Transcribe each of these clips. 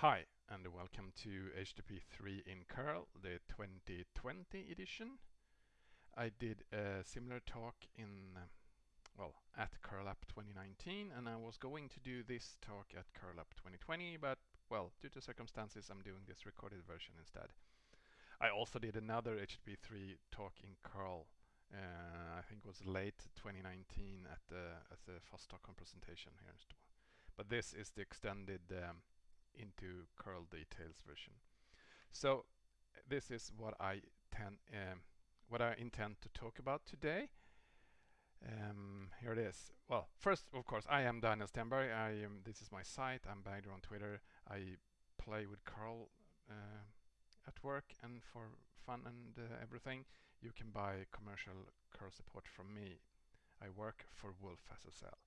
Hi and welcome to HTTP 3 in curl, the 2020 edition. I did a similar talk in, well, at curlup 2019 and I was going to do this talk at curlup 2020 but, well, due to circumstances I'm doing this recorded version instead. I also did another HTTP 3 talk in curl uh, I think it was late 2019 at the, at the FOSS Stockholm presentation here. In Stockholm. But this is the extended um, into curl details version. So this is what I tend, um, what I intend to talk about today. Um, here it is. Well, first, of course, I am Daniel Stenberg. I am. This is my site. I'm bagder on Twitter. I play with curl uh, at work and for fun and uh, everything. You can buy commercial curl support from me. I work for Wolf SSL.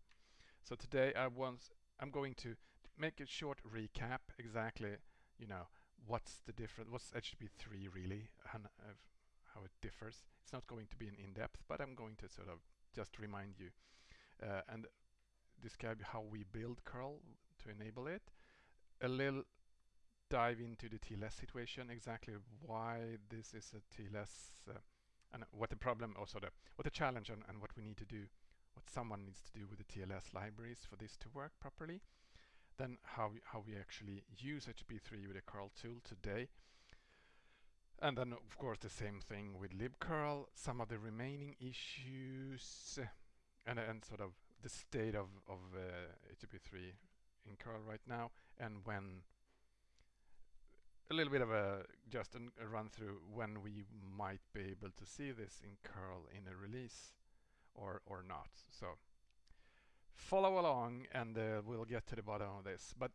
So today I want I'm going to make a short recap exactly, you know, what's the difference, what's HTTP3 really, and uh, how it differs. It's not going to be an in-depth, but I'm going to sort of just remind you uh, and describe how we build curl to enable it. A little dive into the TLS situation, exactly why this is a TLS uh, and what the problem, or sort of what the challenge and, and what we need to do, what someone needs to do with the TLS libraries for this to work properly then how how we actually use HTTP3 with the curl tool today. And then of course the same thing with libcurl, some of the remaining issues and, and sort of the state of, of uh, HTTP3 in curl right now and when a little bit of a just a run through when we might be able to see this in curl in a release or or not. So follow along and uh, we'll get to the bottom of this. But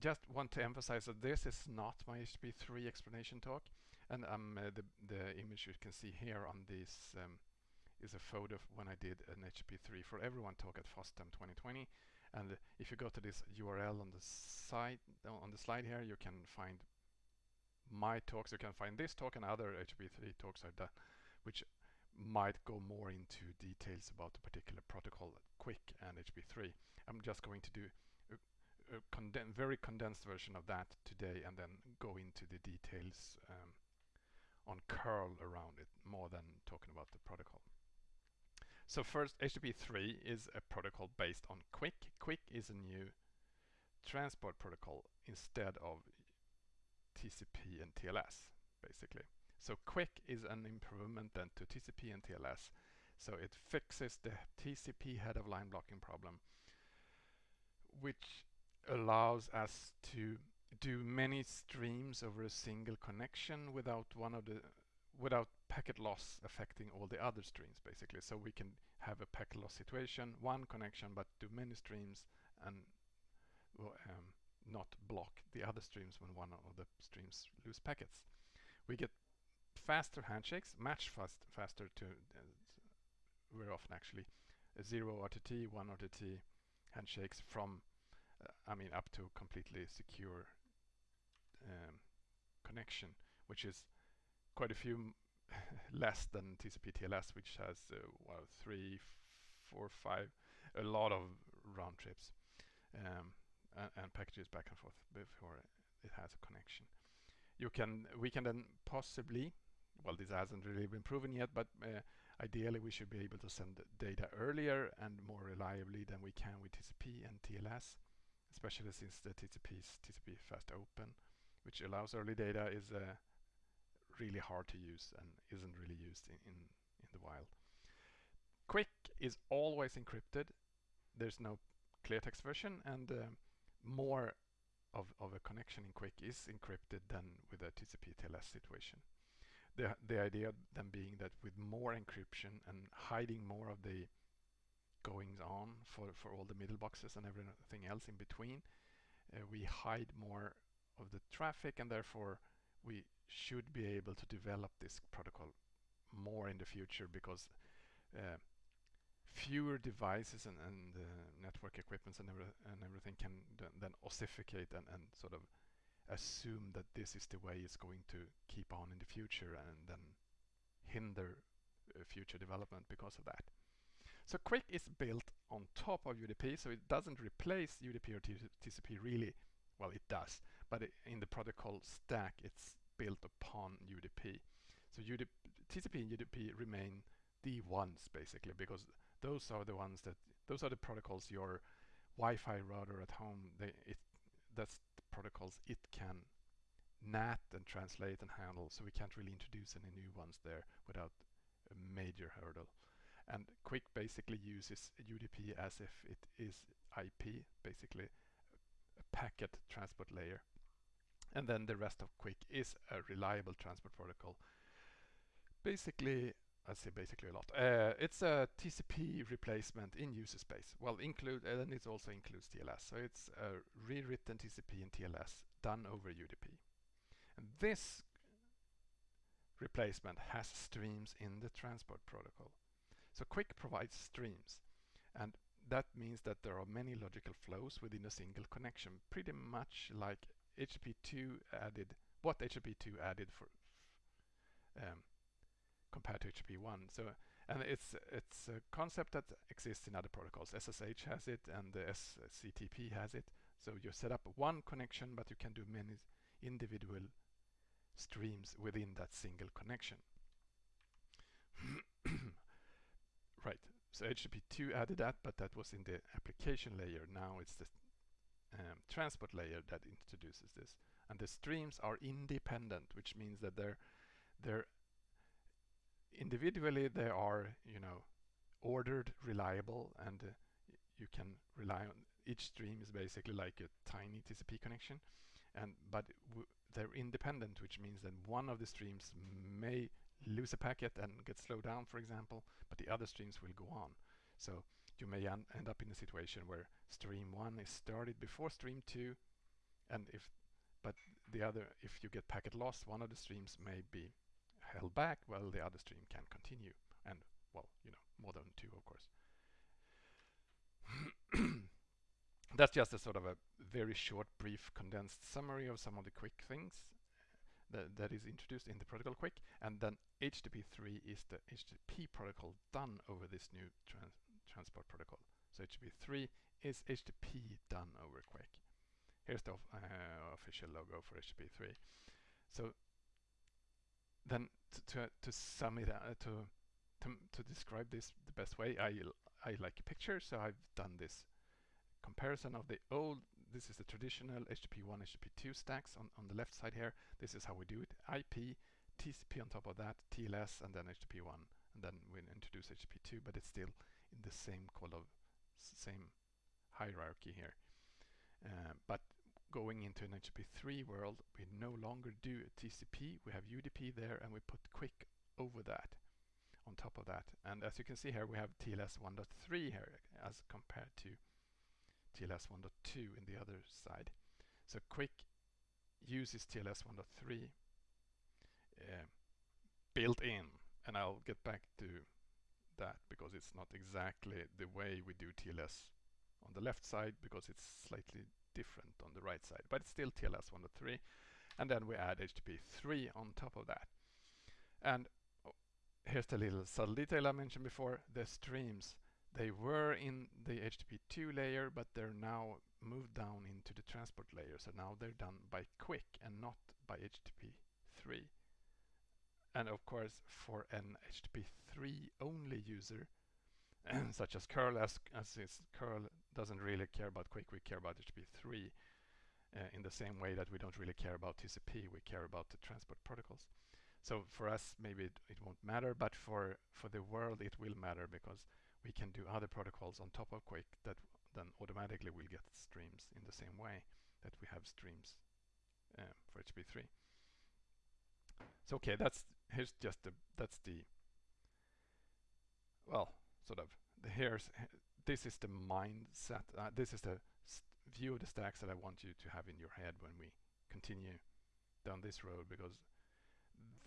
just want to emphasize that this is not my HTTP3 explanation talk. And um, uh, the, the image you can see here on this um, is a photo of when I did an HTTP3 for everyone talk at FOSDEM 2020 and if you go to this URL on the site on the slide here you can find my talks. You can find this talk and other HTTP3 talks I've done which might go more into details about the particular protocol, QUIC and HTTP3. I'm just going to do a, a conden very condensed version of that today and then go into the details um, on curl around it more than talking about the protocol. So first, HTTP3 is a protocol based on QUIC. QUIC is a new transport protocol instead of TCP and TLS, basically. So QUIC is an improvement then to TCP and TLS. So it fixes the TCP head of line blocking problem, which allows us to do many streams over a single connection without one of the without packet loss affecting all the other streams basically so we can have a packet loss situation one connection but do many streams and um, not block the other streams when one of the streams lose packets we get faster handshakes, much fast, faster to uh, very often actually zero RTT, one RTT handshakes from, uh, I mean, up to completely secure um, connection, which is quite a few less than TCP TLS, which has uh, well three, four, five, a lot of round trips um, and, and, packages back and forth before it has a connection. You can we can then possibly well, this hasn't really been proven yet, but uh, ideally we should be able to send data earlier and more reliably than we can with TCP and TLS, especially since the TCP is TCP fast open, which allows early data is uh, really hard to use and isn't really used in, in, in the wild. QUIC is always encrypted. There's no clear text version and uh, more of, of a connection in QUIC is encrypted than with a TCP TLS situation the, the idea then being that with more encryption and hiding more of the goings on for, for all the middle boxes and everything else in between, uh, we hide more of the traffic and therefore we should be able to develop this protocol more in the future because uh, fewer devices and, and uh, network equipments and, every, and everything can then ossificate and, and sort of assume that this is the way it's going to keep on in the future and then hinder uh, future development because of that. So QUIC is built on top of UDP, so it doesn't replace UDP or TCP really well, it does, but in the protocol stack, it's built upon UDP. So UDP, TCP and UDP remain the ones basically because those are the ones that those are the protocols your Wi-Fi router at home they it that's protocols it can NAT and translate and handle so we can't really introduce any new ones there without a major hurdle. And QUIC basically uses UDP as if it is IP basically a packet transport layer. And then the rest of QUIC is a reliable transport protocol. Basically I say basically a lot. Uh, it's a TCP replacement in user space. Well, include and then it also includes TLS. So it's a rewritten TCP and TLS done over UDP. And this replacement has streams in the transport protocol. So QUIC provides streams and that means that there are many logical flows within a single connection, pretty much like HTTP2 added, what HTTP2 added for um, compared to HTTP1. So, and it's it's a concept that exists in other protocols. SSH has it, and the SCTP has it. So you set up one connection, but you can do many individual streams within that single connection. right. So HTTP2 added that, but that was in the application layer. Now it's the um, transport layer that introduces this. And the streams are independent, which means that they're they're individually they are, you know, ordered, reliable, and uh, you can rely on each stream is basically like a tiny TCP connection, and but they're independent, which means that one of the streams may lose a packet and get slowed down, for example, but the other streams will go on. So you may end up in a situation where stream one is started before stream two, and if but the other, if you get packet loss, one of the streams may be held back while the other stream can continue. And, well, you know, more than two, of course. That's just a sort of a very short, brief, condensed summary of some of the quick things that, that is introduced in the protocol QUIC. And then HTTP3 is the HTTP protocol done over this new trans transport protocol. So HTTP3 is HTTP done over QUIC. Here's the uh, official logo for HTTP3. So then to, to sum it uh, to, to, to describe this the best way, I I like a picture, so I've done this comparison of the old. This is the traditional HTTP1, HTTP2 stacks on on the left side here. This is how we do it: IP, TCP on top of that, TLS, and then HTTP1, and then we introduce HTTP2, but it's still in the same kind of same hierarchy here. Uh, but going into an HTTP3 world, we no longer do TCP, we have UDP there and we put QUIC over that, on top of that. And as you can see here, we have TLS 1.3 here as compared to TLS 1.2 in the other side. So QUIC uses TLS 1.3 uh, built in, and I'll get back to that because it's not exactly the way we do TLS on the left side because it's slightly different on the right side, but it's still TLS 1.3. And then we add HTTP3 on top of that. And oh, here's the little subtle detail I mentioned before. The streams, they were in the HTTP2 layer, but they're now moved down into the transport layer. So now they're done by QUIC and not by HTTP3. And of course, for an HTTP3 only user, such as curl as, as is curl doesn't really care about QUIC, we care about HTTP3 uh, in the same way that we don't really care about TCP, we care about the transport protocols. So for us, maybe it, it won't matter, but for, for the world, it will matter because we can do other protocols on top of QUIC that then automatically will get streams in the same way that we have streams uh, for HTTP3. So okay, that's here's just the that's the well sort of the here's this is the mindset, uh, this is the view of the stacks that I want you to have in your head when we continue down this road because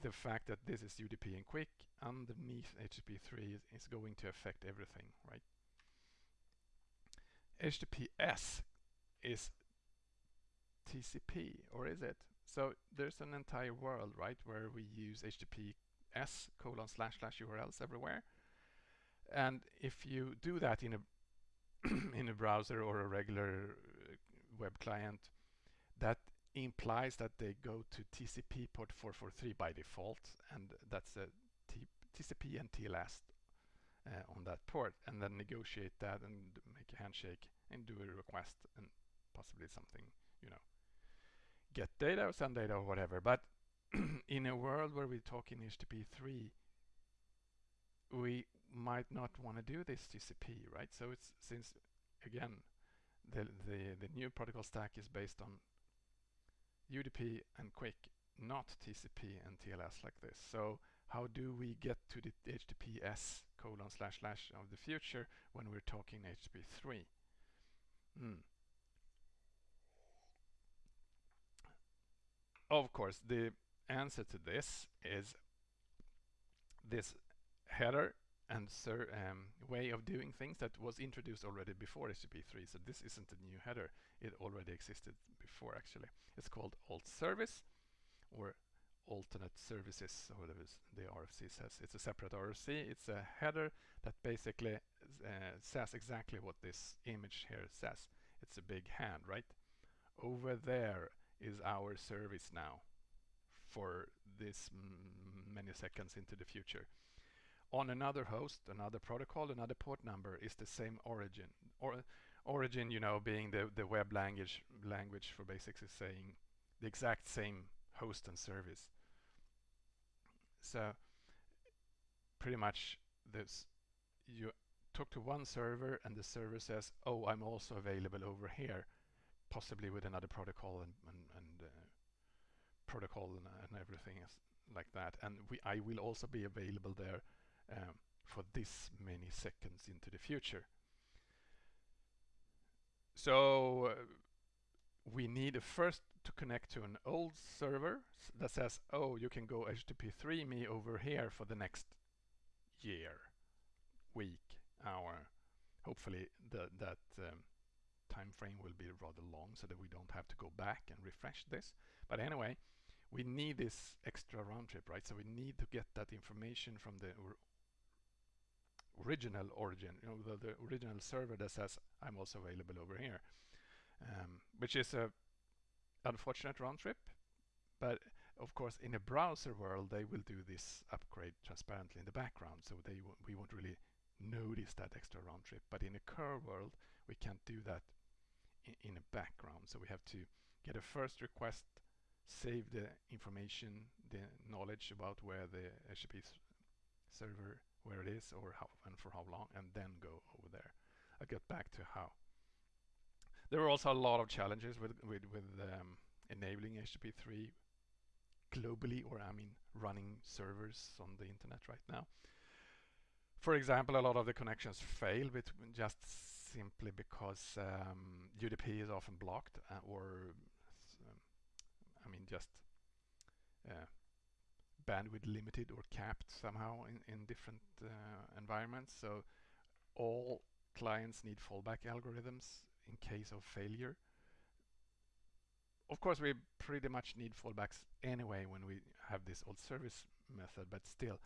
the fact that this is UDP and QUIC underneath HTTP3 is, is going to affect everything, right? HTTPS is TCP, or is it? So there's an entire world, right, where we use HTTPS colon slash slash URLs everywhere. And if you do that in a in a browser or a regular uh, web client, that implies that they go to TCP port 443 by default, and that's a T TCP and TLS uh, on that port, and then negotiate that and make a handshake and do a request and possibly something, you know, get data or send data or whatever. But in a world where we're talking HTTP 3, we might not want to do this TCP, right? So it's since again the the the new protocol stack is based on UDP and QUIC, not TCP and TLS like this. So how do we get to the HTTPS colon slash slash of the future when we're talking HTTP 3? Mm. Of course, the answer to this is this header and um, way of doing things that was introduced already before HTTP3. So this isn't a new header. It already existed before actually. It's called alt service or alternate services or whatever the RFC says. It's a separate RFC. It's a header that basically uh, says exactly what this image here says. It's a big hand, right? Over there is our service now for this many seconds into the future on another host, another protocol, another port number is the same origin. Or origin, you know, being the, the web language language for basics is saying the exact same host and service. So pretty much this you talk to one server and the server says, oh, I'm also available over here, possibly with another protocol and, and, and uh, protocol and, and everything like that. And we, I will also be available there um, for this many seconds into the future. So uh, we need a first to connect to an old server that says, oh, you can go HTTP3 me over here for the next year, week, hour. Hopefully the, that um, time frame will be rather long so that we don't have to go back and refresh this. But anyway, we need this extra round trip, right? So we need to get that information from the original origin, you know, the, the original server that says I'm also available over here, um, which is a unfortunate round trip. But of course, in a browser world, they will do this upgrade transparently in the background, so they we won't really notice that extra round trip. But in a curl world, we can't do that in, in a background. So we have to get a first request, save the information, the knowledge about where the HTTP server where it is or how and for how long and then go over there. I'll get back to how. There are also a lot of challenges with with, with um, enabling HTTP3 globally or I mean running servers on the internet right now. For example, a lot of the connections fail just simply because um, UDP is often blocked uh, or um, I mean just uh, bandwidth limited or capped somehow in, in different uh, environments. So all clients need fallback algorithms in case of failure. Of course, we pretty much need fallbacks anyway when we have this alt service method, but still,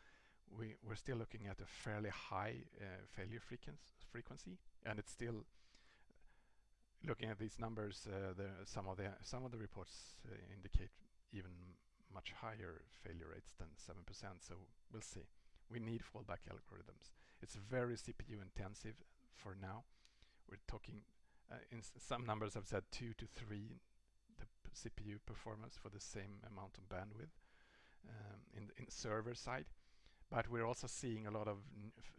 we, we're still looking at a fairly high uh, failure frequency, and it's still looking at these numbers. Uh, the, some of the some of the reports uh, indicate even much higher failure rates than 7%, so we'll see. We need fallback algorithms. It's very CPU intensive for now. We're talking, uh, in some numbers have said two to three the CPU performance for the same amount of bandwidth um, in, in server side. But we're also seeing a lot of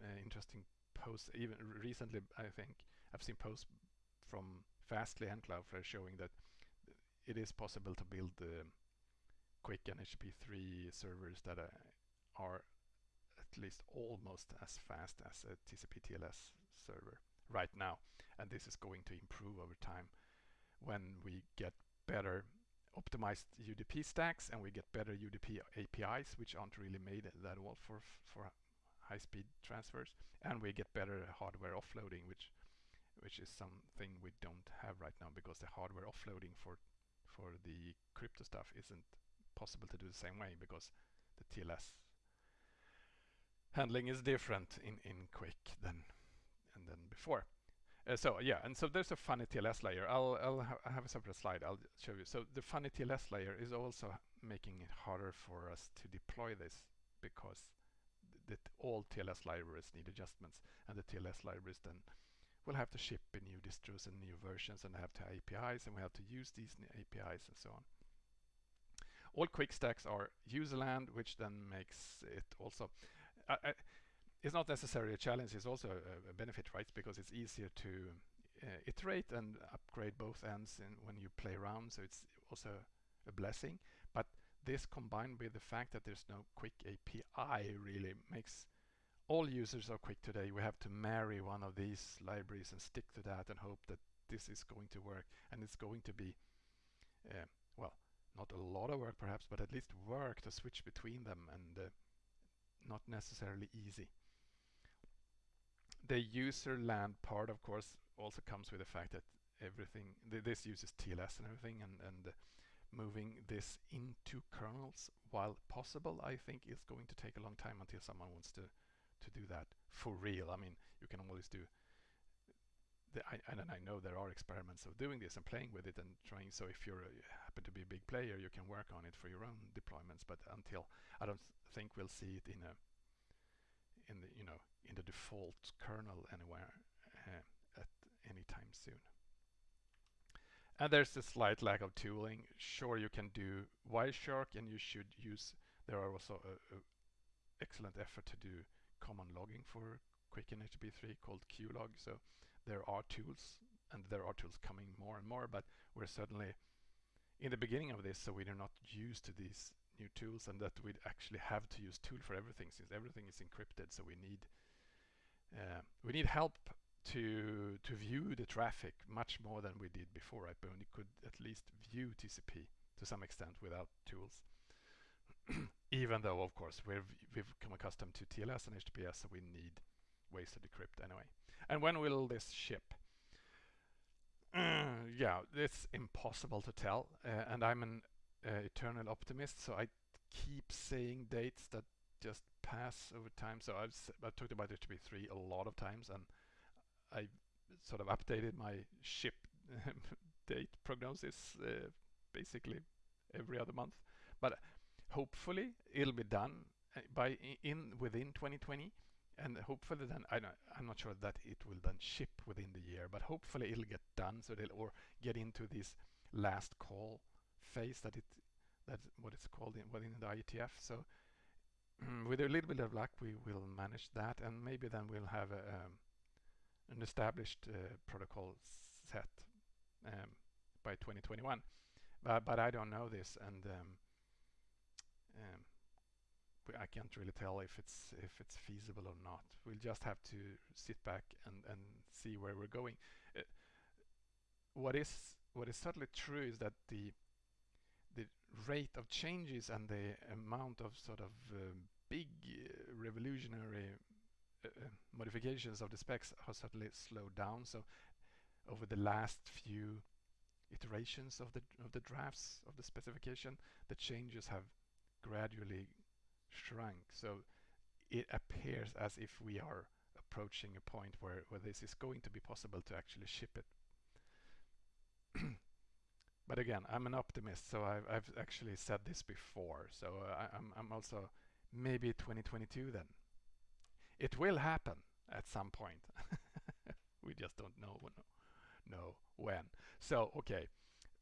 uh, interesting posts. Even recently, I think I've seen posts from Fastly and Cloudflare showing that it is possible to build the QUIC and HTTP3 servers that uh, are at least almost as fast as a TCP TLS server right now. And this is going to improve over time when we get better optimized UDP stacks and we get better UDP APIs, which aren't really made that well for, for high-speed transfers. And we get better hardware offloading, which which is something we don't have right now because the hardware offloading for for the crypto stuff isn't possible to do the same way because the TLS handling is different in, in QUIC than and then before. Uh, so yeah, and so there's a funny TLS layer. I'll I'll ha have a separate slide. I'll show you. So the funny TLS layer is also making it harder for us to deploy this because that all TLS libraries need adjustments, and the TLS libraries then will have to ship in new distros and new versions, and have to APIs, and we have to use these APIs and so on. All QUIC stacks are userland, which then makes it also. Uh, it's not necessarily a challenge, it's also a, a benefit, right? Because it's easier to uh, iterate and upgrade both ends in, when you play around, so it's also a blessing. But this combined with the fact that there's no QUIC API really makes all users are quick today. We have to marry one of these libraries and stick to that and hope that this is going to work and it's going to be uh, a of work perhaps but at least work to switch between them and uh, not necessarily easy. The user land part of course also comes with the fact that everything th this uses TLS and everything and, and uh, moving this into kernels while possible I think is going to take a long time until someone wants to to do that for real. I mean you can always do the, I, and I know there are experiments of doing this and playing with it and trying. So if you happen to be a big player you can work on it for your own deployments but until I don't think we'll see it in a in the you know in the default kernel anywhere uh, at any time soon. And there's a slight lack of tooling. Sure, you can do Wireshark and you should use, there are also a, a excellent effort to do common logging for QUIC and HTTP3 called QLog. So there are tools and there are tools coming more and more, but we're certainly in the beginning of this, so we are not used to these new tools and that we actually have to use tool for everything since everything is encrypted. So we need uh, we need help to to view the traffic much more than we did before, right? But we could at least view TCP to some extent without tools. Even though, of course, we've we've come accustomed to TLS and HTTPS, so we need ways to decrypt anyway. And when will this ship? Uh, yeah, it's impossible to tell, uh, and I'm an uh, eternal optimist, so I keep saying dates that just pass over time. So I've, I've talked about HTTP3 a lot of times and I sort of updated my ship date prognosis uh, basically every other month. But hopefully it'll be done uh, by in within 2020 and hopefully then I am not sure that it will then ship within the year but hopefully it'll get done so they'll or get into this last call phase that it that's what it's called in within the IETF so with a little bit of luck we will manage that and maybe then we'll have a, um, an established uh, protocol set um, by 2021 but, but I don't know this and um, um I can't really tell if it's if it's feasible or not we'll just have to sit back and, and see where we're going uh, what is what is certainly true is that the the rate of changes and the amount of sort of uh, big uh, revolutionary uh, uh, modifications of the specs have certainly slowed down. So over the last few iterations of the of the drafts of the specification, the changes have gradually shrunk. So it appears as if we are approaching a point where, where this is going to be possible to actually ship it. but again, I'm an optimist, so I've, I've actually said this before. So I, I'm, I'm also maybe 2022 then. It will happen at some point. we just don't know know when. So okay,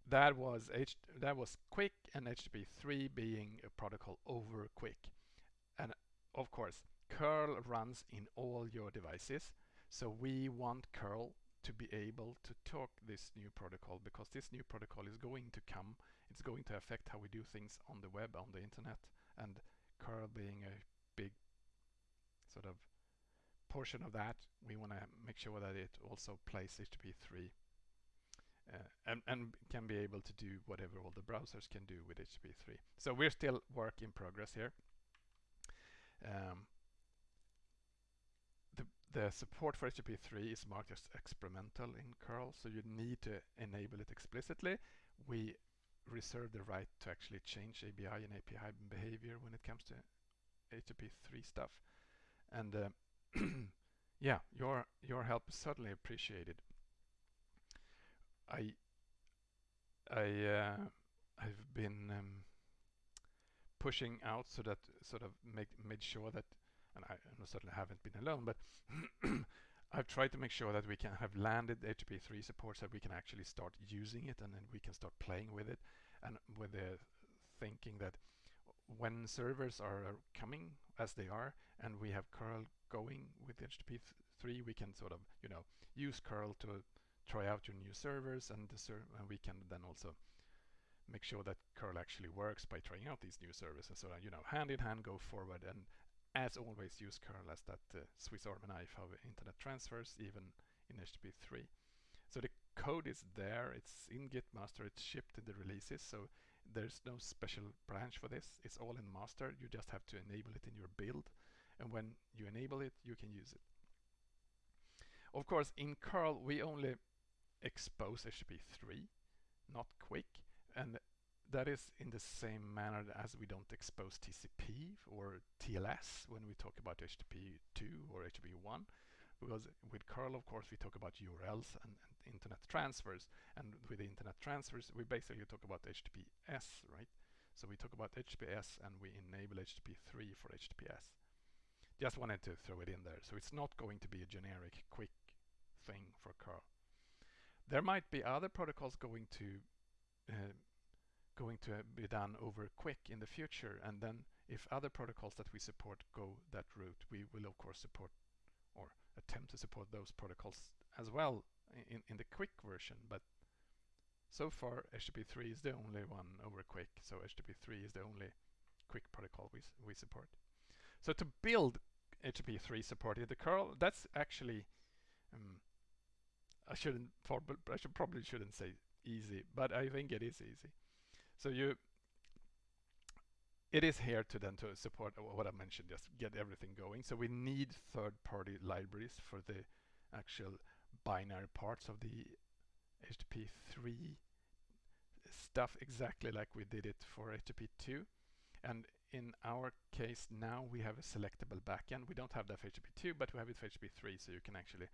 that was H that was QUIC and HTTP3 being a protocol over QUIC, and of course curl runs in all your devices. So we want curl to be able to talk this new protocol because this new protocol is going to come. It's going to affect how we do things on the web, on the internet, and curl being a big sort of portion of that, we want to make sure that it also plays HTTP3 uh, and, and can be able to do whatever all the browsers can do with HTTP3. So we're still work in progress here. Um, the, the support for HTTP3 is marked as experimental in curl, so you need to enable it explicitly. We reserve the right to actually change ABI and API behavior when it comes to HTTP3 stuff. And uh, yeah, your your help is certainly appreciated. I I uh, I've been um, pushing out so that sort of make made sure that, and I, certainly haven't been alone, but I've tried to make sure that we can have landed HTTP3 support so we can actually start using it and then we can start playing with it and with the thinking that when servers are coming as they are and we have curl going with HTTP3 we can sort of you know use curl to try out your new servers and, and we can then also make sure that curl actually works by trying out these new services. So you know hand in hand go forward and as always use curl as that uh, Swiss Army knife of internet transfers even in HTTP3 so the code is there. It's in git master. It's shipped in the releases. So there's no special branch for this. It's all in master. You just have to enable it in your build. And when you enable it you can use it. Of course in curl we only expose HTTP3 not QUIC and that is in the same manner as we don't expose TCP or TLS when we talk about HTTP2 or HTTP1 because with curl of course we talk about URLs and, and, internet transfers. And with internet transfers we basically talk about HTTPS right? So we talk about HTTPS and we enable HTTP3 for HTTPS just wanted to throw it in there. So it's not going to be a generic QUIC thing for curl there might be other protocols going to going to be done over QUIC in the future. And then if other protocols that we support go that route we will of course support or attempt to support those protocols as well in, in the QUIC version. But so far HTTP3 is the only one over QUIC. So HTTP3 is the only QUIC protocol we, we support. So to build HTTP3 support in the curl that's actually um, I shouldn't I should probably shouldn't say easy but I think it is easy so you, it is here to then to support what I mentioned, just get everything going. So we need third-party libraries for the actual binary parts of the HTTP3 stuff exactly like we did it for HTTP2. And in our case now we have a selectable backend. We don't have that for HTTP2, but we have it for HTTP3, so you can actually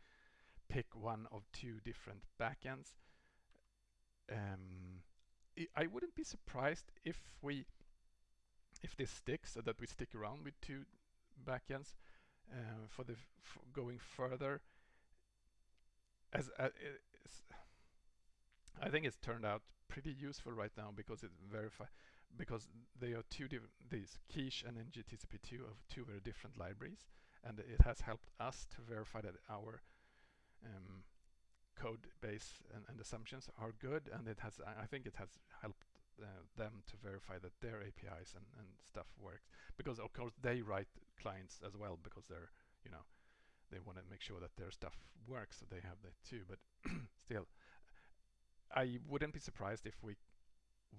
pick one of two different backends. Um, I wouldn't be surprised if we if this sticks that we stick around with two backends uh, for the going further. As uh, I think it's turned out pretty useful right now because it verify because they are two different these quiche and ngTCP2 of two very different libraries and it has helped us to verify that our um, code base and, and, assumptions are good and it has I think it has helped uh, them to verify that their APIs and, and stuff works. Because of course they write clients as well because they're you know they want to make sure that their stuff works so they have that too. But still I wouldn't be surprised if we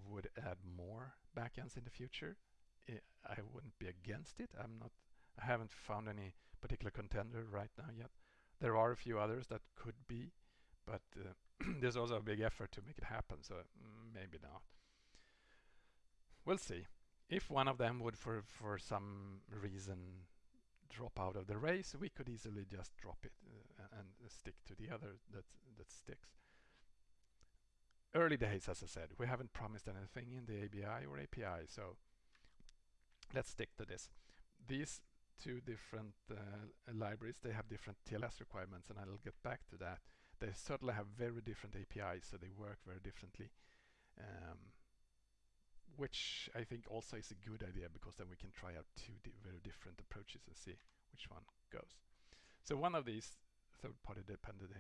would add more backends in the future. I wouldn't be against it. I'm not I haven't found any particular contender right now yet. There are a few others that could be but uh, there's also a big effort to make it happen so mm, maybe not. We'll see. If one of them would for for some reason drop out of the race we could easily just drop it uh, and stick to the other that that sticks. Early days as I said we haven't promised anything in the ABI or API so let's stick to this. These two different uh, libraries they have different TLS requirements and I'll get back to that they certainly have very different APIs, so they work very differently. Um, which I think also is a good idea because then we can try out two di very different approaches and see which one goes. So one of these third-party dependent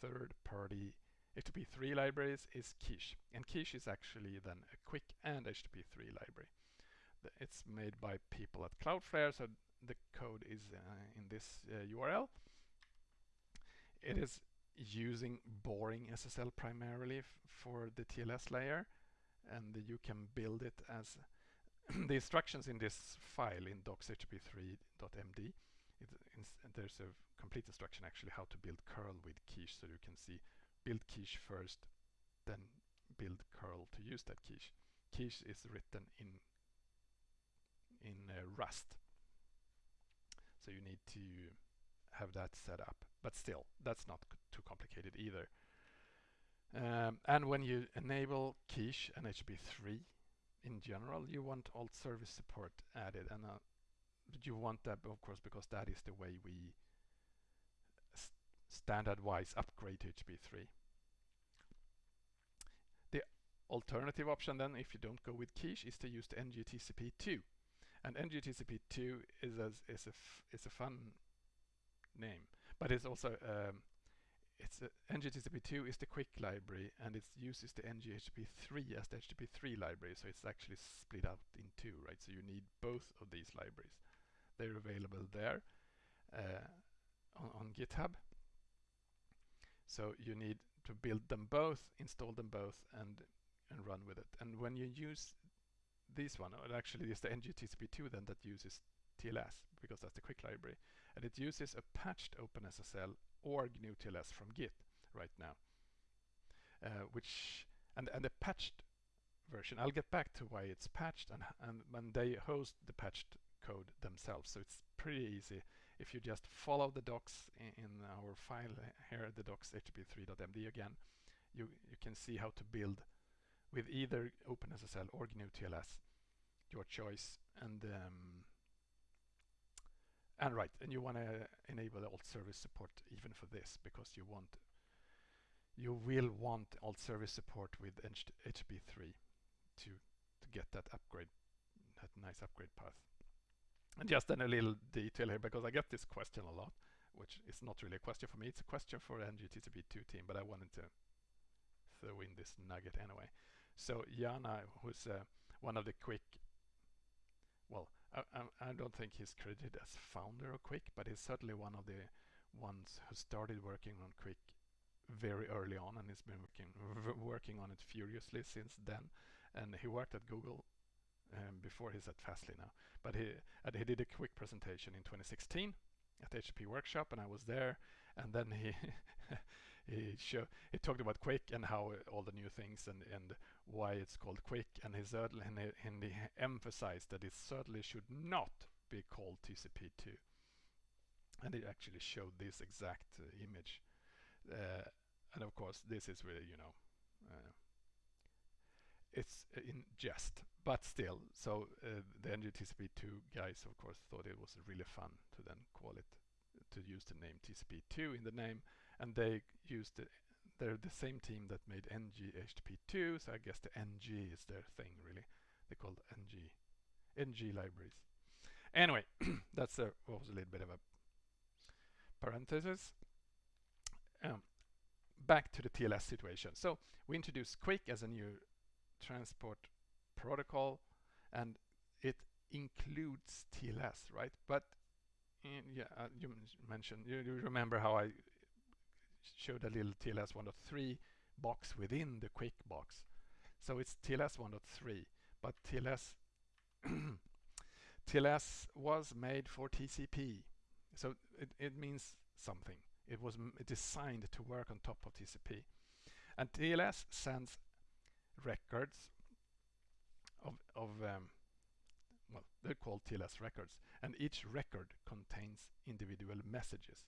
third-party HTTP3 libraries is Quiche. And Quiche is actually then a QUIC and HTTP3 library. It's made by people at Cloudflare, so the code is uh, in this uh, URL. It is using BoringSSL primarily for the TLS layer and you can build it as the instructions in this file in docs.http3.md there's a complete instruction actually how to build curl with quiche so you can see build quiche first then build curl to use that quiche. Quiche is written in in uh, rust. So you need to have that set up but still that's not too complicated either Um, and when you enable quiche and HTTP3 in general, you want alt service support added. And uh, you want that, of course, because that is the way we st standard-wise upgrade to HTTP3. The alternative option then, if you don't go with quiche, is to use the NGTCP2. And NGTCP2 is a, is a, is a fun name, but it's also um, it's a, NGTCP2 is the QUIC library and it uses the NGHTTP3 as the HTTP3 library. So it's actually split out in two right? So you need both of these libraries. They're available there uh, on, on GitHub. So you need to build them both install them both and and run with it. And when you use this one it actually is the NGTCP2 then that uses TLS because that's the QUIC library and it uses a patched OpenSSL or GnuTLS from Git right now. Uh, which and and the patched version. I'll get back to why it's patched and and when they host the patched code themselves. So it's pretty easy if you just follow the docs in, in our file here, the docs http3.md again. You you can see how to build with either OpenSSL or GnuTLS, your choice, and um, and right, and you want to enable alt service support even for this because you want you will want alt service support with HTTP3 to to get that upgrade, that nice upgrade path. And just then a little detail here because I get this question a lot, which is not really a question for me. It's a question for NGTCP2 team, but I wanted to throw in this nugget anyway. So Jana, who's uh, one of the QUIC, well, I, I, don't think he's credited as founder of QUIC, but he's certainly one of the ones who started working on QUIC very early on and he's been working, working on it furiously since then. And he worked at Google um, before he's at Fastly now. But he, he did a quick presentation in 2016 at the HTTP Workshop and I was there and then he he show, he talked about QUIC and how all the new things and and why it's called QUIC and he certainly and he, emphasized that it certainly should not be called TCP2 and it actually showed this exact uh, image. Uh, and of course this is really you know uh, it's in jest. But still so uh, the NGTCP2 guys of course thought it was really fun to then call it to use the name TCP2 in the name. And they used the, they're the same team that made NG HTTP2 so I guess the NG is their thing really. They called NG NG libraries. Anyway that's a was a little bit of a parenthesis. Um, back to the TLS situation. So we introduced QUIC as a new transport protocol and it includes TLS right? But in, yeah uh, you mentioned you, you remember how I showed a little TLS 1.3 box within the QUIC box. So it's TLS 1.3, but TLS TLS was made for TCP. So it, it means something. It was designed to work on top of TCP. And TLS sends records of, of um, well, they're called TLS records, and each record contains individual messages.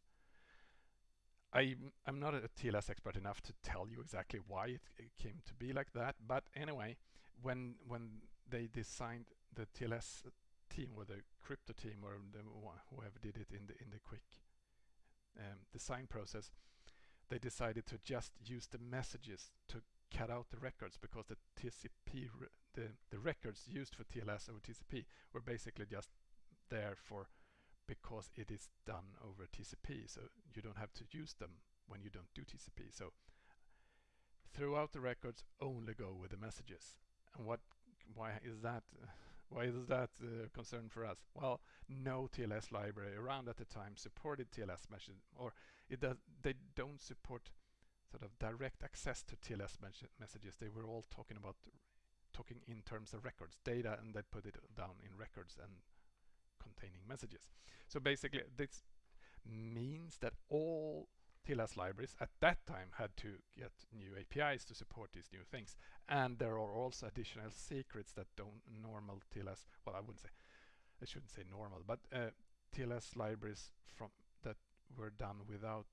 I, I'm not a TLS expert enough to tell you exactly why it, it, came to be like that, but anyway, when when they designed the TLS team or the crypto team or the, whoever did it in the in the QUIC um, design process, they decided to just use the messages to cut out the records because the TCP the the records used for TLS over TCP were basically just there for because it is done over TCP so you don't have to use them when you don't do TCP so throughout the records only go with the messages. And what why is that why is that uh, concern for us? Well no TLS library around at the time supported TLS message or it does they don't support sort of direct access to TLS messages. They were all talking about talking in terms of records data and they put it down in records and containing messages. So basically this means that all TLS libraries at that time had to get new APIs to support these new things. And there are also additional secrets that don't normal TLS, well I wouldn't say, I shouldn't say normal, but uh, TLS libraries from that were done without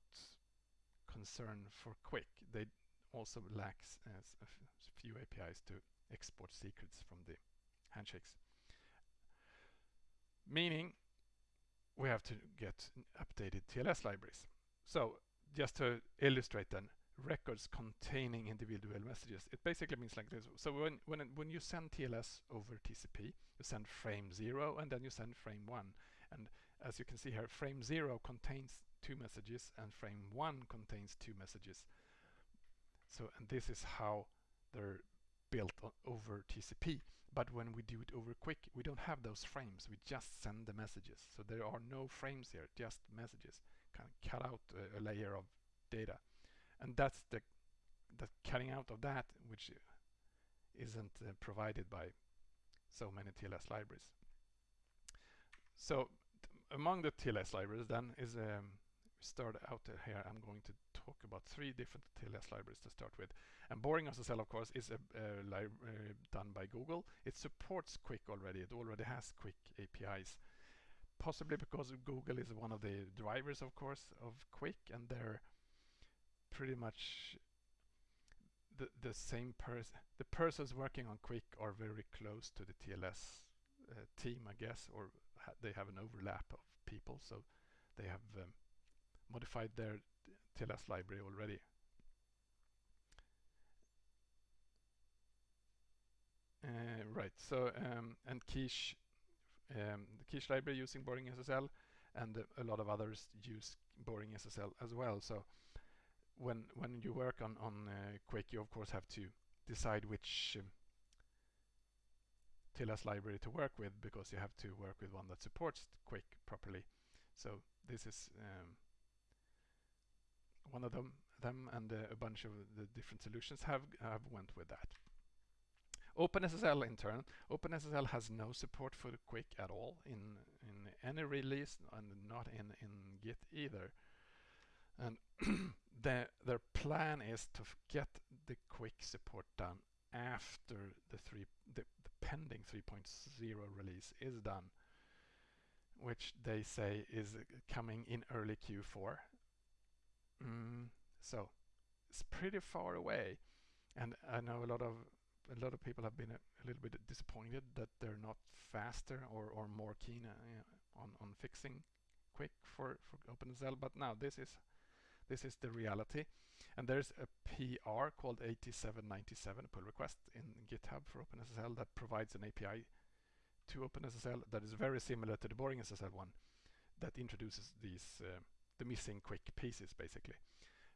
concern for QUIC. They also lacks uh, a few APIs to export secrets from the handshakes. Meaning we have to get updated TLS libraries. So just to illustrate then, records containing individual messages. It basically means like this. So when when when you send TLS over TCP, you send frame 0 and then you send frame 1. And as you can see here, frame 0 contains two messages and frame 1 contains two messages. So and this is how they're built over TCP. But when we do it over QUIC, we don't have those frames. We just send the messages. So there are no frames here, just messages. Kind of cut out a, a layer of data and that's the the cutting out of that which isn't uh, provided by so many TLS libraries. So among the TLS libraries then is um, start out here I'm going to talk about three different TLS libraries to start with. And BoringSSL of course is a, a library done by Google. It supports QUIC already. It already has QUIC APIs possibly because Google is one of the drivers of course of QUIC, and they're pretty much the the same person. The persons working on QUIC are very close to the TLS uh, team, I guess, or ha they have an overlap of people, so they have um, modified their TLS library already. Uh, right, so um, and Quiche, um, the Quiche library using BoringSSL, and a lot of others use BoringSSL as well. So when when you work on on uh, QUIC, you of course have to decide which um, TLS library to work with because you have to work with one that supports QUIC properly. So this is um, one of them, them and uh, a bunch of the different solutions have have went with that. OpenSSL in turn, OpenSSL has no support for the QUIC at all in in any release and not in in Git either. And their their plan is to get the QUIC support done after the three the, the pending 3.0 release is done which they say is coming in early Q4 mm, so it's pretty far away and I know a lot of a lot of people have been a, a little bit disappointed that they're not faster or, or more keen uh, on, on fixing QUIC for, for OpenSSL but now this is this is the reality. And there's a PR called 8797 pull request in GitHub for OpenSSL that provides an API to OpenSSL that is very similar to the BoringSSL one that introduces these uh, the missing QUIC pieces basically.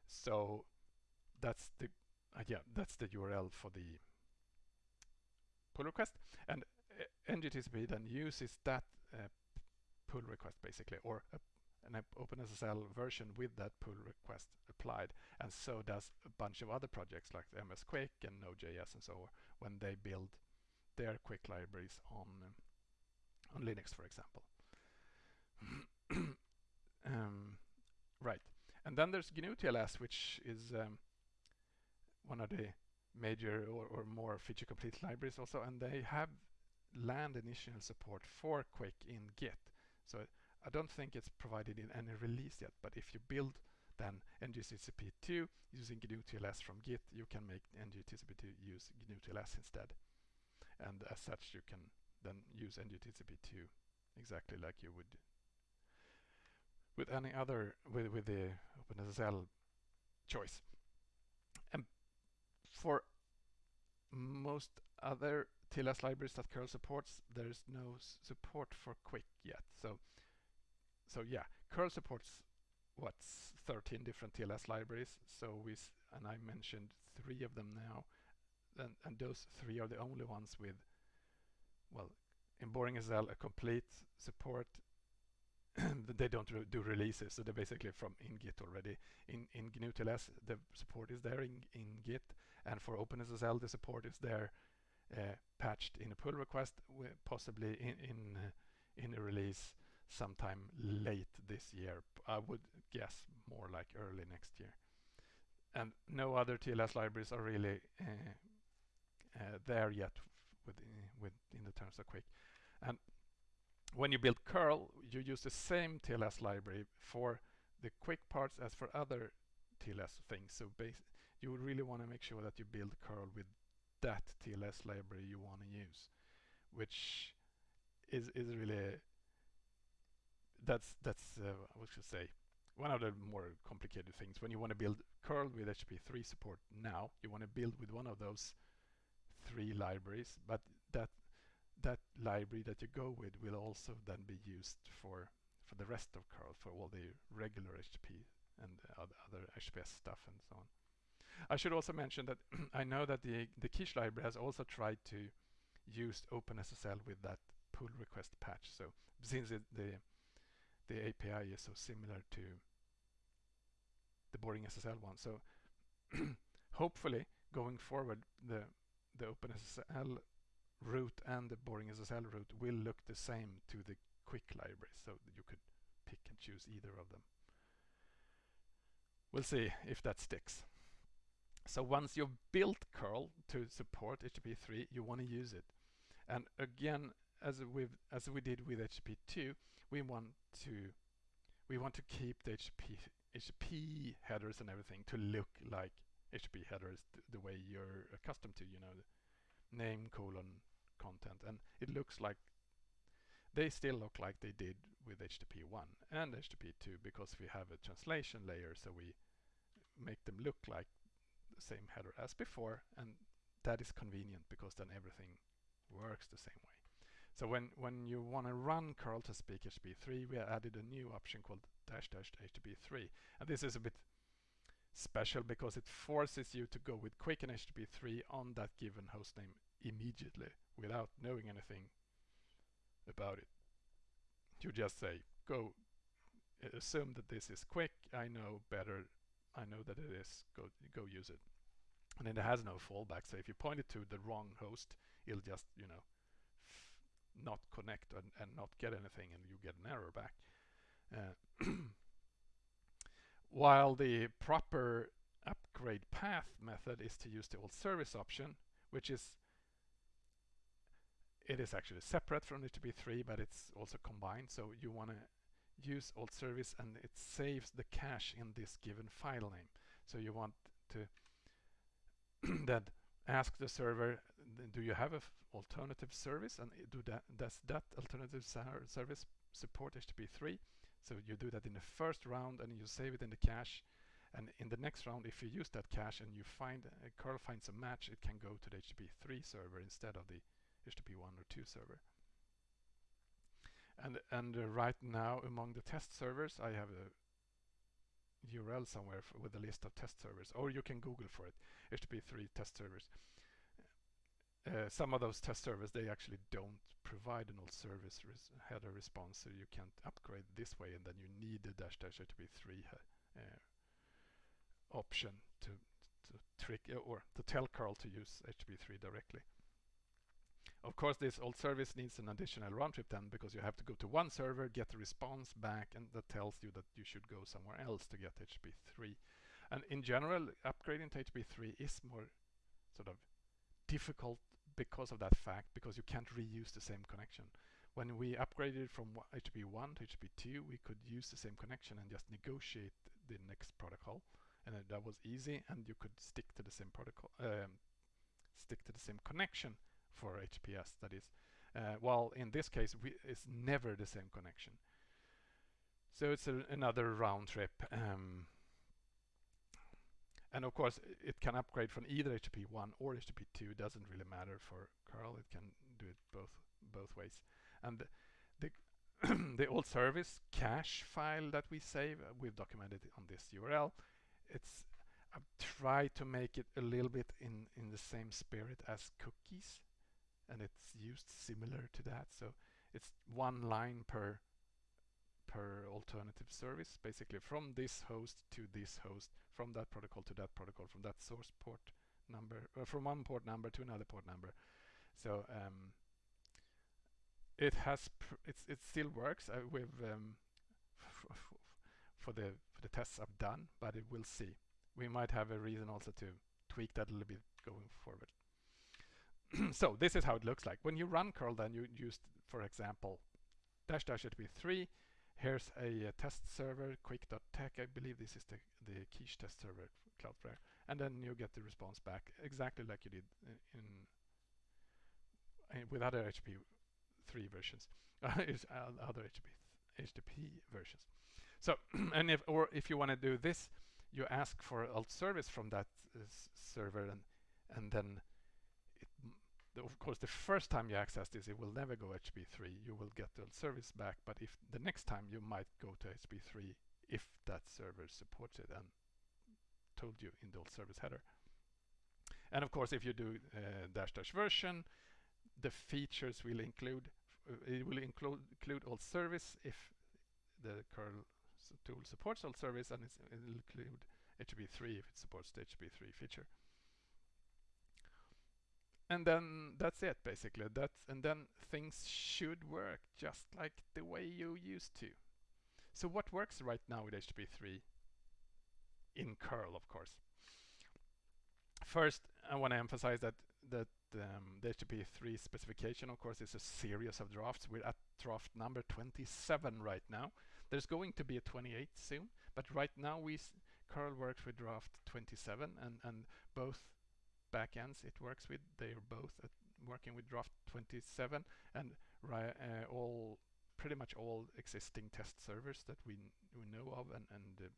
So that's the uh, yeah that's the URL for the pull request and uh, NGTCP then uses that uh, pull request basically or a an OpenSSL version with that pull request applied. And so does a bunch of other projects like MS QUIC and Node.js and so on when they build their QUIC libraries on, um, on Linux, for example. Right. And then there's GnuTLS, which is um, one of the major or, or more feature complete libraries also, and they have land initial support for QUIC in Git. So I don't think it's provided in any release yet, but if you build then ngTCP2 using GnuTLS from Git, you can make ngTCP2 use GnuTLS instead. And as such, you can then use ngTCP2 exactly like you would with any other with with the OpenSSL choice. And for most other TLS libraries that curl supports, there's no support for QUIC yet. So so yeah, curl supports what's 13 different TLS libraries. So we and I mentioned three of them now, and, and those three are the only ones with well, in BoringSSL a complete support. they don't do releases, so they're basically from in Git already. In in GnuTLS, the support is there in in Git, and for OpenSSL, the support is there, uh, patched in a pull request, possibly in in uh, in a release sometime late this year. I would guess more like early next year. And no other TLS libraries are really uh, uh, there yet within, within in the terms of QUIC. And when you build curl, you use the same TLS library for the QUIC parts as for other TLS things. So you really want to make sure that you build curl with that TLS library you want to use, which is is really that's that's uh, what should say one of the more complicated things when you want to build curl with HTTP3 support now you want to build with one of those three libraries but that that library that you go with will also then be used for for the rest of curl for all the regular HTTP and other, HTTPS stuff and so on. I should also mention that I know that the the Quiche library has also tried to use OpenSSL with that pull request patch. So since it, the the API is so similar to the BoringSSL one, so hopefully going forward the the OpenSSL route and the BoringSSL root will look the same to the QUIC library, so you could pick and choose either of them. We'll see if that sticks. So once you've built curl to support HTTP3, you want to use it. And again, as we as we did with HTTP2, we want to we want to keep the HTTP HTTP headers and everything to look like HTTP headers the way you're accustomed to, you know, the name colon content, and it looks like they still look like they did with HTTP1 and HTTP2 because we have a translation layer, so we make them look like the same header as before, and that is convenient because then everything works the same way. So when, when you want to run curl to speak HTTP3, we added a new option called dash dash HTTP3. And this is a bit special because it forces you to go with QUIC and HTTP3 on that given hostname immediately without knowing anything about it. You just say, go, assume that this is QUIC, I know better, I know that it is, go, go use it. And then it has no fallback, so if you point it to the wrong host, it'll just, you know, not connect and, and not get anything and you get an error back. Uh, while the proper upgrade path method is to use the alt service option, which is it is actually separate from HTTP3, but it's also combined. So you want to use alt service and it saves the cache in this given file name. So you want to then ask the server, do you have an alternative service? And do that, does that alternative service support HTTP3? So you do that in the first round and you save it in the cache. And in the next round, if you use that cache and you find uh, curl finds a match, it can go to the HTTP3 server instead of the HTTP1 or 2 server. And and uh, right now, among the test servers, I have a URL somewhere with a list of test servers, or you can Google for it, HTTP3 test servers. Uh, some of those test servers, they actually don't provide an alt service res header response, so you can't upgrade this way, and then you need the dash dash HTTP3 uh, option to, to trick or to tell curl to use HTTP3 directly. Of course, this alt service needs an additional round trip then because you have to go to one server, get the response back, and that tells you that you should go somewhere else to get HTTP3. And in general, upgrading to HTTP3 is more sort of difficult because of that fact, because you can't reuse the same connection. When we upgraded from HTTP1 to HTTP2, we could use the same connection and just negotiate the next protocol. And that was easy, and you could stick to the same protocol, um, stick to the same connection for HPS that is uh, while in this case we, it's never the same connection. So it's a, another round trip um, and of course it can upgrade from either HTTP1 or HTTP2 it doesn't really matter for curl it can do it both both ways. And the the alt service cache file that we save uh, we've documented on this URL it's I've tried to make it a little bit in in the same spirit as cookies and it's used similar to that. So it's one line per per alternative service, basically from this host to this host, from that protocol to that protocol, from that source port number, uh, from one port number to another port number. So um, it has, it's it still works uh, with um, for the for the tests I've done, but it will see. We might have a reason also to tweak that a little bit going forward. so this is how it looks like. When you run curl then you use, for example, dash dash HTTP3. Here's a, a test server, quic.tech. I believe this is the, the quiche test server, Cloudflare. and then you get the response back exactly like you did uh, in, in with other HTTP 3 versions, other HTTP, HTTP versions. So, and if or if you want to do this, you ask for alt service from that uh, server, and and then of course, the first time you access this, it will never go HTTP3. You will get the service back, but if the next time you might go to HTTP3 if that server supports it and told you in the alt service header. And of course, if you do uh, dash dash version, the features will include uh, it will include include alt service if the curl tool supports alt service, and it will include HTTP3 if it supports the HTTP3 feature. And then that's it basically. That's and then things should work just like the way you used to. So what works right now with HTTP3 in curl, of course? First, I want to emphasize that that um, the HTTP3 specification, of course, is a series of drafts. We're at draft number 27 right now. There's going to be a 28 soon, but right now we curl works with draft 27, and and both backends it works with. They are both working with draft 27, and uh, all pretty much all existing test servers that we we know of and and uh,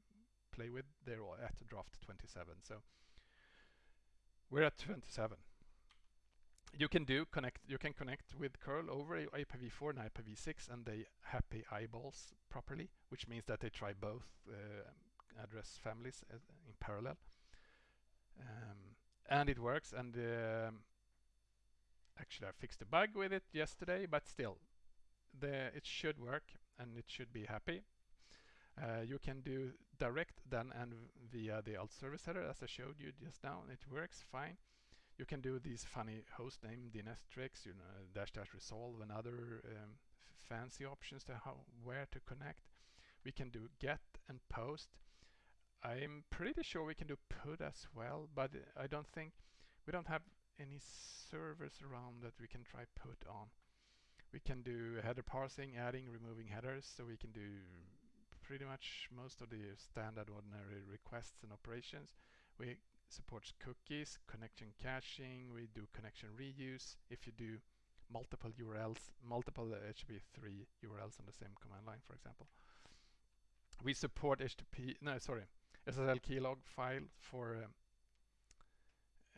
play with. They're all at draft 27. So we're at 27 you can do connect you can connect with curl over IPv4 and IPv6 and they happy eyeballs properly which means that they try both uh, address families uh, in parallel um, and it works and um, actually I fixed a bug with it yesterday but still the it should work and it should be happy uh, you can do direct then and via the alt service header as I showed you just now it works fine you can do these funny host name DNS tricks, you know, dash dash resolve and other um, fancy options to how where to connect. We can do get and post. I'm pretty sure we can do put as well, but I don't think we don't have any servers around that we can try put on. We can do header parsing, adding, removing headers, so we can do pretty much most of the standard ordinary requests and operations. We supports cookies, connection caching, we do connection reuse. If you do multiple URLs, multiple HTTP3 URLs on the same command line, for example. We support HTTP, no, sorry, SSL keylog file for um,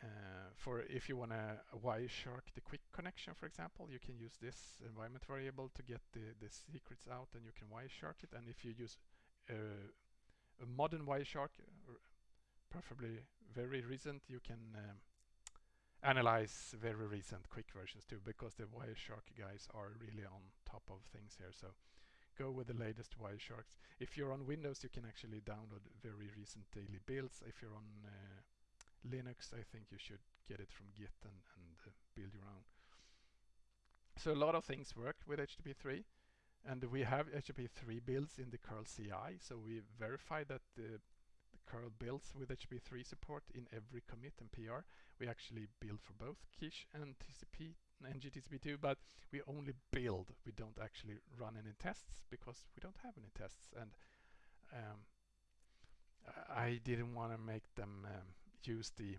uh, for if you want to Wireshark the QUIC connection, for example, you can use this environment variable to get the, the secrets out and you can Wireshark it. And if you use uh, a modern Wireshark, preferably very recent, you can um, analyze very recent QUIC versions too, because the Wireshark guys are really on top of things here. So go with the latest Wiresharks. If you're on Windows, you can actually download very recent daily builds. If you're on uh, Linux, I think you should get it from Git and, and uh, build your own. So a lot of things work with HTTP3 and we have HTTP3 builds in the curl CI so we verify that the curl builds with HTTP3 support in every commit and PR. We actually build for both quiche and TCP and NGTCP2, but we only build. We don't actually run any tests because we don't have any tests. And um, I didn't want to make them um, use the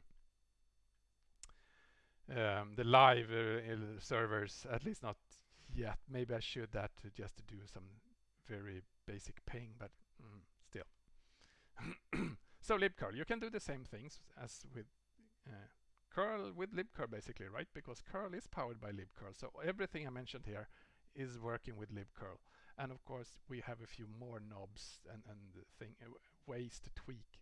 um, the live uh, servers, at least not yet. Maybe I should that to just to do some very basic ping, but mm, still. so libcurl, you can do the same things as with uh, curl with libcurl basically, right? Because curl is powered by libcurl. So everything I mentioned here is working with libcurl. And of course, we have a few more knobs and, and thing, uh, ways to tweak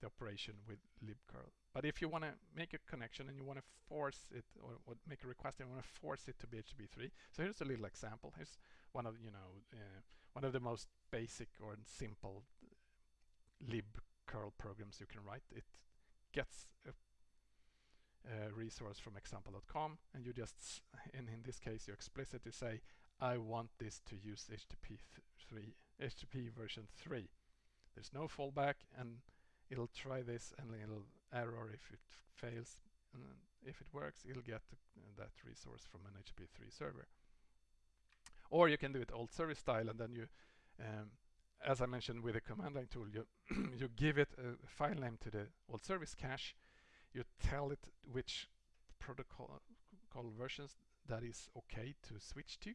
the operation with libcurl. But if you want to make a connection and you want to force it or, or, make a request and you want to force it to be HTTP3, so here's a little example. Here's one of you know uh, one of the most basic or simple libcurl programs you can write. It gets a, a resource from example.com and you just, in, in this case, you explicitly say, I want this to use HTTP 3, HTTP version 3. There's no fallback and it'll try this and it'll error if it fails. And if it works, it'll get that resource from an HTTP 3 server. Or you can do it alt service style and then you um, as I mentioned with the command line tool, you, you give it a file name to the alt service cache, you tell it which protocol versions that is okay to switch to,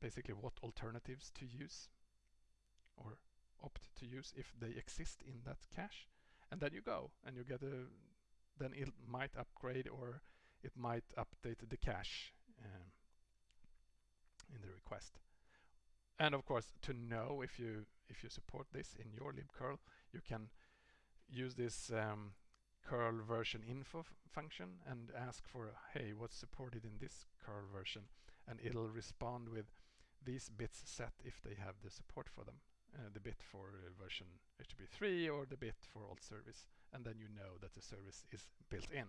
basically what alternatives to use or opt to use if they exist in that cache, and then you go and you get a, then it might upgrade or it might update the cache um, in the request. And of course, to know if you if you support this in your libcurl, you can use this um, curl version info function and ask for, hey, what's supported in this curl version? And it'll respond with these bits set if they have the support for them. Uh, the bit for uh, version HTTP 3 or the bit for alt service. And then you know that the service is built in.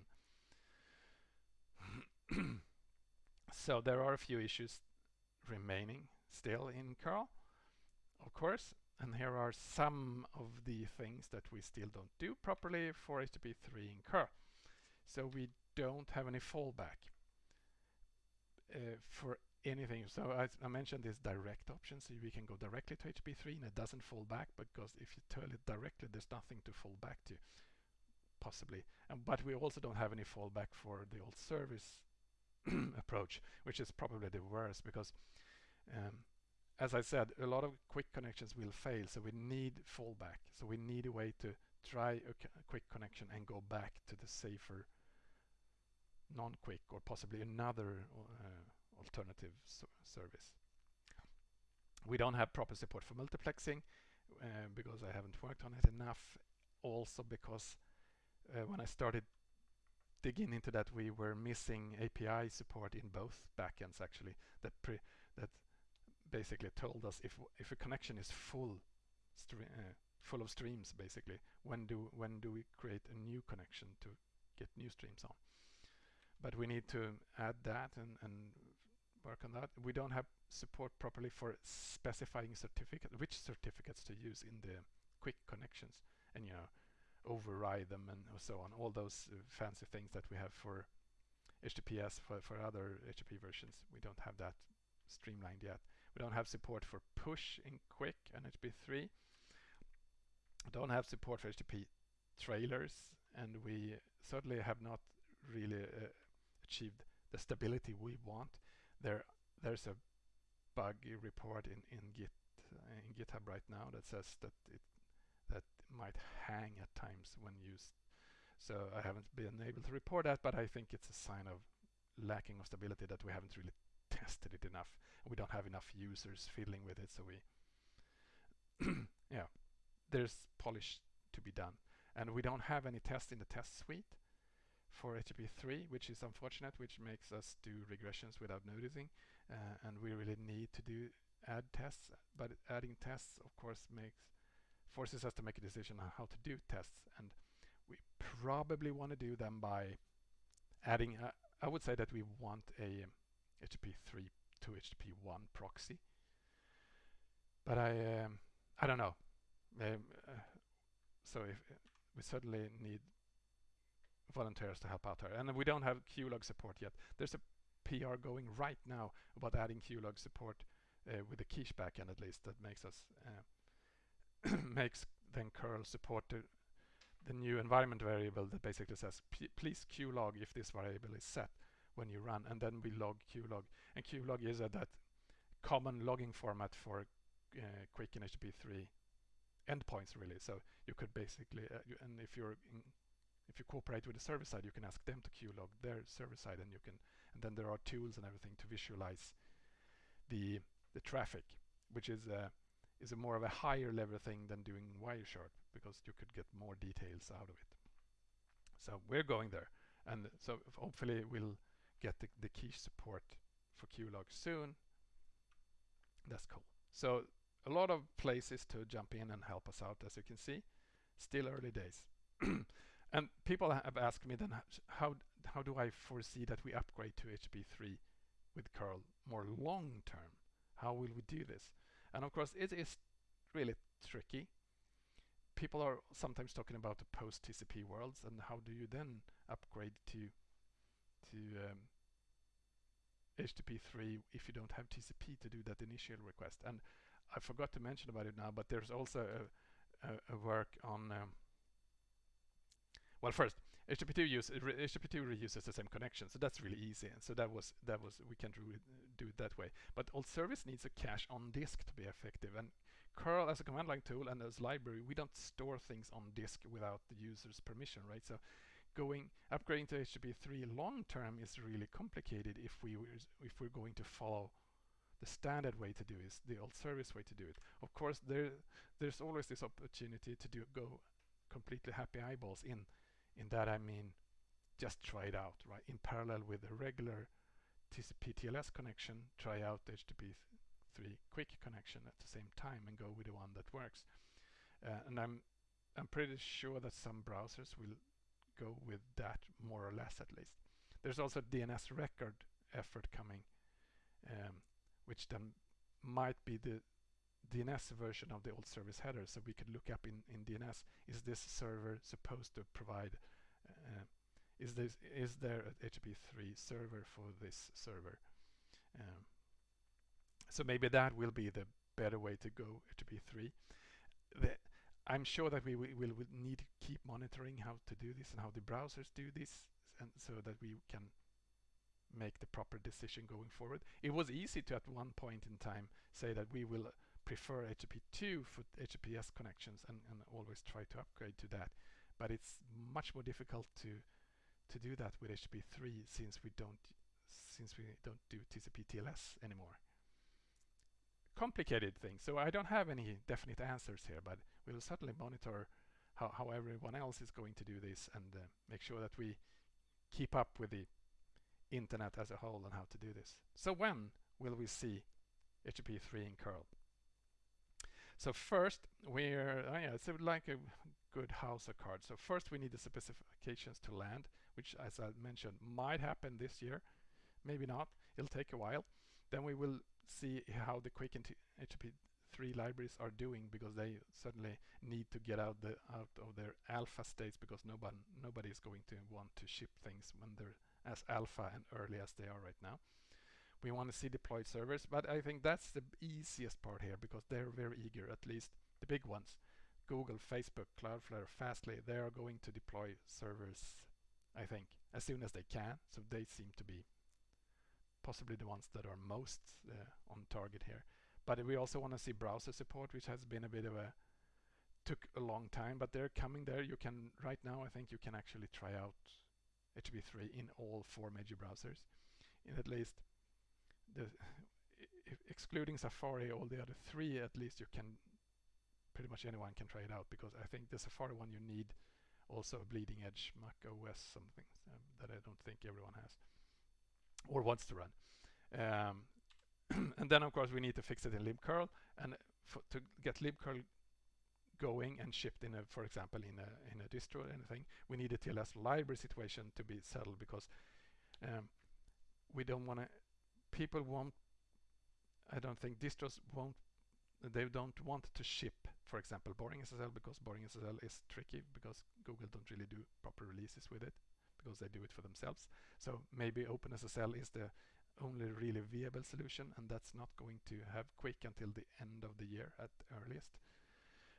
so there are a few issues remaining still in curl, of course. And here are some of the things that we still don't do properly for HTTP 3 in curl. So we don't have any fallback uh, for anything. So I, I, mentioned this direct option, so we can go directly to HTTP 3 and it doesn't fall back because if you tell it directly, there's nothing to fall back to, possibly. Um, but we also don't have any fallback for the alt service approach, which is probably the worst because um, as I said, a lot of QUIC connections will fail, so we need fallback. So we need a way to try a, QUIC connection and go back to the safer non-QUIC or possibly another uh, alternative so service. We don't have proper support for multiplexing uh, because I haven't worked on it enough. Also because uh, when I started digging into that, we were missing API support in both backends actually. That that basically told us if if a connection is full uh, full of streams basically when do when do we create a new connection to get new streams on? But we need to add that and, and work on that. We don't have support properly for specifying certificate which certificates to use in the QUIC connections and you know override them and so on. All those uh, fancy things that we have for HTTPS for, for other HTTP versions we don't have that streamlined yet we don't have support for push in QUIC and HTTP3. We Don't have support for HTTP trailers and we certainly have not really uh, achieved the stability we want. There, there's a bug report in in Git uh, in GitHub right now that says that it that might hang at times when used. So I haven't been able to report that, but I think it's a sign of lacking of stability that we haven't really tested it enough. We don't have enough users fiddling with it, so we yeah, there's polish to be done. And we don't have any tests in the test suite for HTTP3, which is unfortunate, which makes us do regressions without noticing. Uh, and we really need to do add tests, but adding tests, of course, makes forces us to make a decision on how to do tests. And we probably want to do them by adding, uh, I would say that we want a HTTP 3 to HTTP 1 proxy. But I um, I don't know. Um, uh, so if uh, we certainly need volunteers to help out here, and we don't have qlog support yet. There's a PR going right now about adding qlog support uh, with the quiche backend at least that makes us uh, makes then curl support the, the new environment variable that basically says please qlog if this variable is set when you run and then we log qlog. And qlog is that common logging format for uh, QUIC in HTTP3 endpoints really. So you could basically uh, you, and if you're in, if you cooperate with the server side you can ask them to qlog their server side and you can and then there are tools and everything to visualize the the traffic which is a is a more of a higher level thing than doing Wireshark because you could get more details out of it. So we're going there and so hopefully we'll get the, the quiche support for qlog soon. That's cool. So a lot of places to jump in and help us out as you can see. Still early days. and people have asked me then how how do I foresee that we upgrade to HTTP3 with curl more long term? How will we do this? And of course it is really tricky. People are sometimes talking about the post TCP worlds and how do you then upgrade to to um, HTTP3 if you don't have TCP to do that initial request. And I forgot to mention about it now, but there's also a, a, a work on. Um, well, first, HTTP2 use HTTP2 reuses the same connection, so that's really easy. And so that was that was we can it, do it that way. But alt service needs a cache on disk to be effective. And curl as a command line tool and as library, we don't store things on disk without the user's permission, right? So going upgrading to HTTP3 long term is really complicated if we if we're going to follow the standard way to do it, the alt service way to do it. Of course, there there's always this opportunity to do go completely happy eyeballs in in that I mean just try it out, right? In parallel with a regular TCP TLS connection, try out the HTTP3 QUIC connection at the same time and go with the one that works. Uh, and I'm I'm pretty sure that some browsers will go with that more or less at least. There's also DNS record effort coming, um, which then might be the DNS version of the alt service header. So we could look up in, in DNS, is this server supposed to provide, uh, is, this, is there an HTTP3 server for this server? Um, so maybe that will be the better way to go HTTP3. The, I'm sure that we, we will need to keep monitoring how to do this and how the browsers do this and so that we can make the proper decision going forward. It was easy to at one point in time say that we will prefer HTTP2 for HTTPS connections and, and always try to upgrade to that. But it's much more difficult to to do that with HTTP3 since we don't since we don't do TCP TLS anymore. Complicated thing. So I don't have any definite answers here, but we'll certainly monitor how, how everyone else is going to do this and uh, make sure that we keep up with the internet as a whole on how to do this. So when will we see HTTP3 in curl? So first we're, oh yeah, it's like a good house of cards. So first we need the specifications to land, which as I mentioned might happen this year, maybe not, it'll take a while. Then we will see how the QUIC and HTTP3 libraries are doing because they certainly need to get out the out of their alpha states because nobody nobody is going to want to ship things when they're as alpha and early as they are right now. We want to see deployed servers, but I think that's the easiest part here because they're very eager, at least the big ones. Google, Facebook, Cloudflare, Fastly, they are going to deploy servers, I think, as soon as they can. So they seem to be possibly the ones that are most uh, on target here. But we also want to see browser support, which has been a bit of a took a long time, but they're coming there. You can right now, I think you can actually try out HTTP3 in all four major browsers, in at least the excluding Safari, all the other three, at least you can pretty much anyone can try it out because I think the Safari one you need also a bleeding edge Mac OS something um, that I don't think everyone has or wants to run. Um, and then of course we need to fix it in libcurl and to get libcurl going and shipped in a, for example, in a in a distro or anything, we need a TLS library situation to be settled because um, we don't want to people won't I don't think distros won't they don't want to ship for example BoringSSL because BoringSSL is tricky because Google don't really do proper releases with it because they do it for themselves. So maybe OpenSSL is the only really viable solution and that's not going to have QUIC until the end of the year at earliest.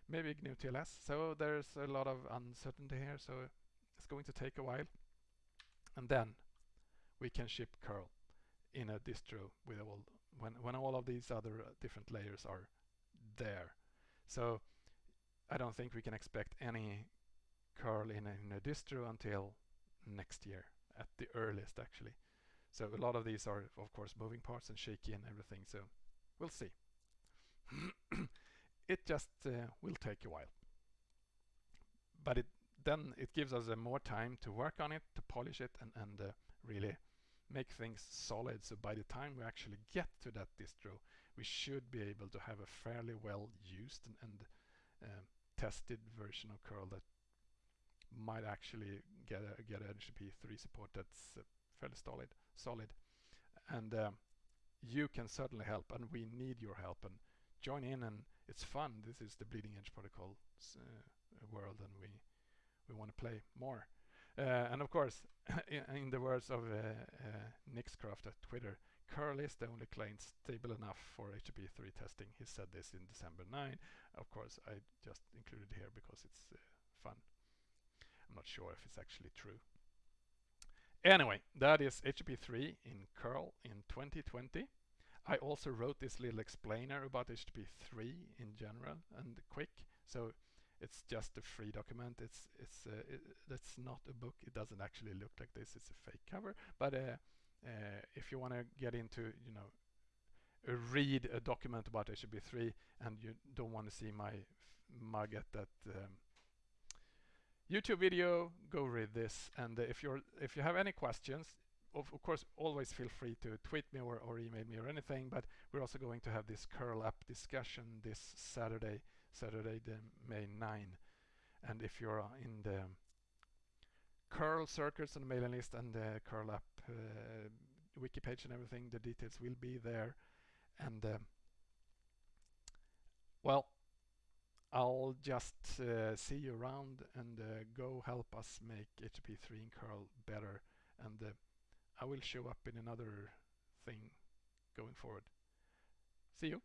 Maybe GnuTLS so there's a lot of uncertainty here so it's going to take a while. And then we can ship curl in a distro with all when when all of these other uh, different layers are there. So I don't think we can expect any curl in a, in a distro until next year at the earliest actually. So a lot of these are of course moving parts and shaky and everything so we'll see. it just uh, will take a while. But it then it gives us uh, more time to work on it, to polish it and, and uh, really make things solid. So by the time we actually get to that distro, we should be able to have a fairly well used and, and um, tested version of curl that might actually get a, get HTTP3 support that's uh, fairly solid solid and um, you can certainly help and we need your help and join in and it's fun this is the bleeding edge protocol uh, world and we we want to play more uh, and of course, in, the words of uh, uh, Nixcraft at Twitter, curl is the only client stable enough for HTTP3 testing. He said this in December 9. Of course, I just included here because it's uh, fun. I'm not sure if it's actually true. Anyway, that is HTTP3 in curl in 2020. I also wrote this little explainer about HTTP3 in general and quick. So it's just a free document. It's it's uh, it, that's not a book. It doesn't actually look like this. It's a fake cover. But uh, uh, if you want to get into you know read a document about HTTP3 and you don't want to see my mug at that um, YouTube video, go read this. And uh, if you're if you have any questions, of, of, course, always feel free to tweet me or, or email me or anything. But we're also going to have this curl up discussion this Saturday, Saturday the May 9. And if you're in the curl circuits the mailing list and the curl up uh, wiki page and everything, the details will be there. And um, well, I'll just uh, see you around and uh, go help us make HTTP3 in curl better. And uh, I will show up in another thing going forward. See you.